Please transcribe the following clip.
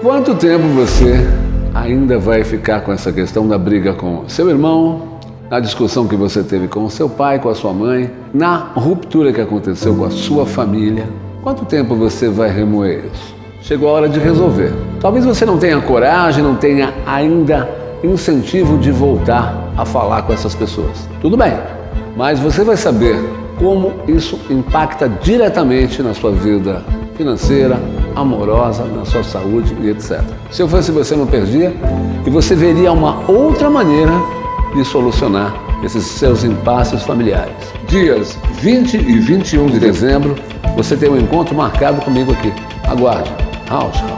Quanto tempo você ainda vai ficar com essa questão da briga com seu irmão, na discussão que você teve com seu pai, com a sua mãe, na ruptura que aconteceu com a sua família? Quanto tempo você vai remoer isso? Chegou a hora de resolver. Talvez você não tenha coragem, não tenha ainda incentivo de voltar a falar com essas pessoas. Tudo bem, mas você vai saber como isso impacta diretamente na sua vida financeira, amorosa, na sua saúde e etc. Se eu fosse você, não perdia e você veria uma outra maneira de solucionar esses seus impasses familiares. Dias 20 e 21 de dezembro, você tem um encontro marcado comigo aqui. Aguarde. House.